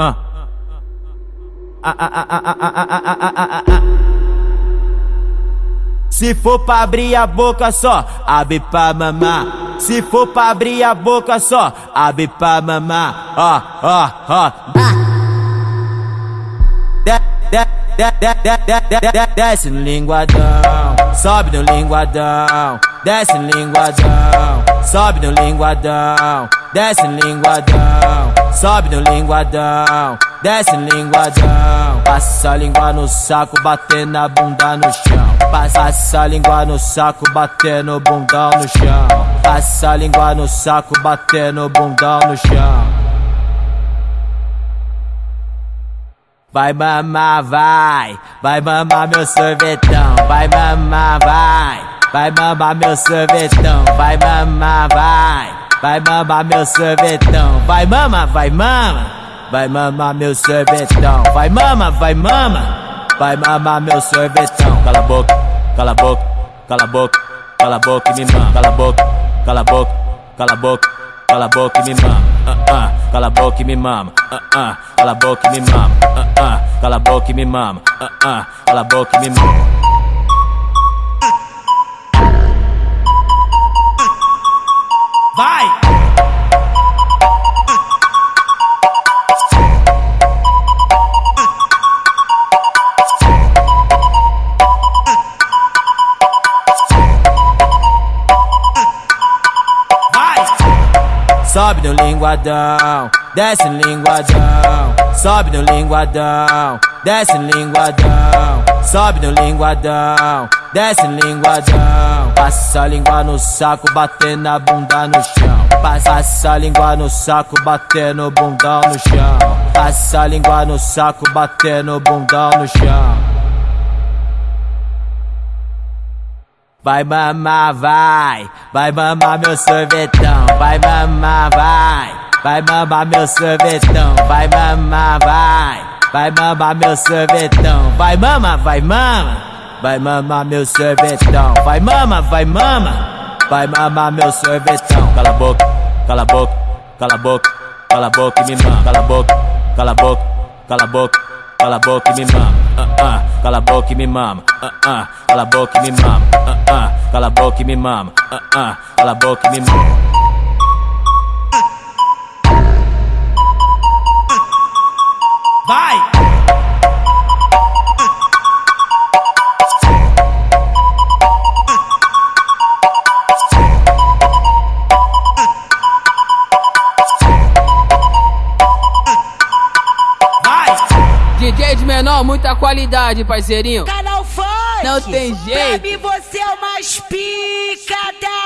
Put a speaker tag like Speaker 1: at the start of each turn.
Speaker 1: Ah. Ah, ah, ah, ah, ah, ah, ah, ah, ah, ah. Se for pra abrir a boca só, abre pra mamar. Se for pra abrir a boca só, abre pra mamar. Ó, ó, ó. Desce no linguadão, sobe no linguadão, desce no linguadão, sobe no linguadão, desce linguadão, sobe no linguadão, desce linguadão. Passa a língua no saco, batendo a bunda no chão. Passa a língua no saco, batendo bundão no chão. Passa a língua no saco, batendo bundão no chão. Vai mamar, vai, vai mamar meu sorvetão, vai mamar, vai, vai mamar meu sorvetão, vai mamar, vai, vai mamar meu sorvetão, vai mama, vai mama, vai mamar meu sorvetão, vai mama, vai mama, vai mamar meu sorvetão, cala a boca, cala a boca, cala a boca, cala a boca e me mama, cala a boca, cala a boca, cala a boca, cala a boca e me mama, uh -uh, cala a boca e me mama, uh -uh, cala a boca e me mama, uh -uh, cala a boca e me mama, uh -uh, cala a boca e me mama. Sobe no linguadão, desce no linguadão, sobe no linguadão, desce no linguadão, sobe no linguadão, desce no linguadão. Passa a língua no saco, batendo a bunda no chão. Passa a língua no saco, batendo bundão no chão. Passa a língua no saco, batendo bundão no chão. Vai mamar, vai, vai mamar meu sorvetão, vai mamar, vai, vai mamar meu sorvetão, vai mamar, vai, vai mamar meu sorvetão, vai mama, vai mama, vai mamar meu sorvetão, vai mama, vai mama, vai mamar meu sorvetão, cala a boca, cala a boca, cala a boca, cala a boca e me mama, cala a boca, cala a boca, cala a boca, cala a boca e me mama, uh -uh, cala a boca e me mama, uh -uh, cala a boca e me mama, uh -uh, cala a boca e me mama, uh -uh, cala a boca e me mama.
Speaker 2: DJ de menor, muita qualidade, parceirinho.
Speaker 3: Canal Funk!
Speaker 2: Não tem jeito.
Speaker 3: Pra mim você é o mais pica!